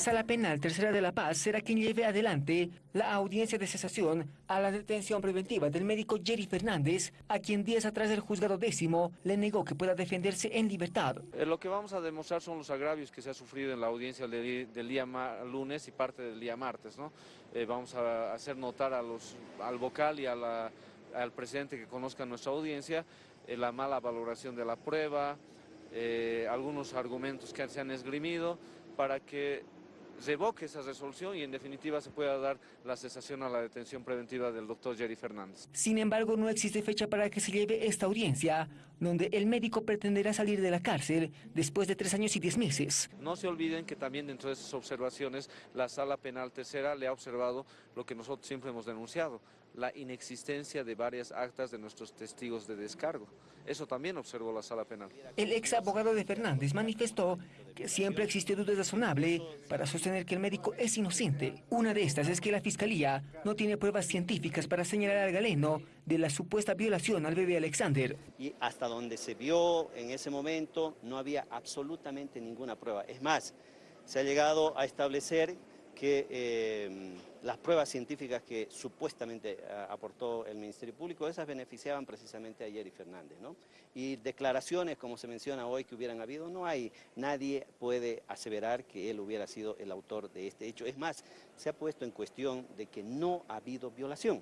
La Sala Penal Tercera de La Paz será quien lleve adelante la audiencia de cesación a la detención preventiva del médico Jerry Fernández, a quien días atrás el juzgado décimo le negó que pueda defenderse en libertad. Eh, lo que vamos a demostrar son los agravios que se ha sufrido en la audiencia del, día lunes y parte del día martes. Eh, vamos a hacer notar a los, al vocal y al presidente que conozca nuestra audiencia eh, la mala valoración de la prueba, algunos argumentos que se han esgrimido para que revoque esa resolución y en definitiva se pueda dar la cesación a la detención preventiva del doctor Jerry Fernández. Sin embargo, no existe fecha para que se lleve esta audiencia, donde el médico pretenderá salir de la cárcel después de tres años y diez meses. No se olviden que también dentro de esas observaciones la Sala Penal Tercera le ha observado lo que nosotros siempre hemos denunciado, la inexistencia de varias actas de nuestros testigos de descargo. Eso también observó la Sala Penal. El ex abogado de Fernández manifestó siempre existe duda razonable para sostener que el médico es inocente. Una de estas es que la Fiscalía no tiene pruebas científicas para señalar al galeno de la supuesta violación al bebé Alexander. Y hasta donde se vio en ese momento no había absolutamente ninguna prueba. Es más, se ha llegado a establecer que eh, las pruebas científicas que supuestamente eh, aportó el Ministerio Público, esas beneficiaban precisamente a Jerry Fernández. ¿no? Y declaraciones, como se menciona hoy, que hubieran habido, no hay, nadie puede aseverar que él hubiera sido el autor de este hecho. Es más, se ha puesto en cuestión de que no ha habido violación.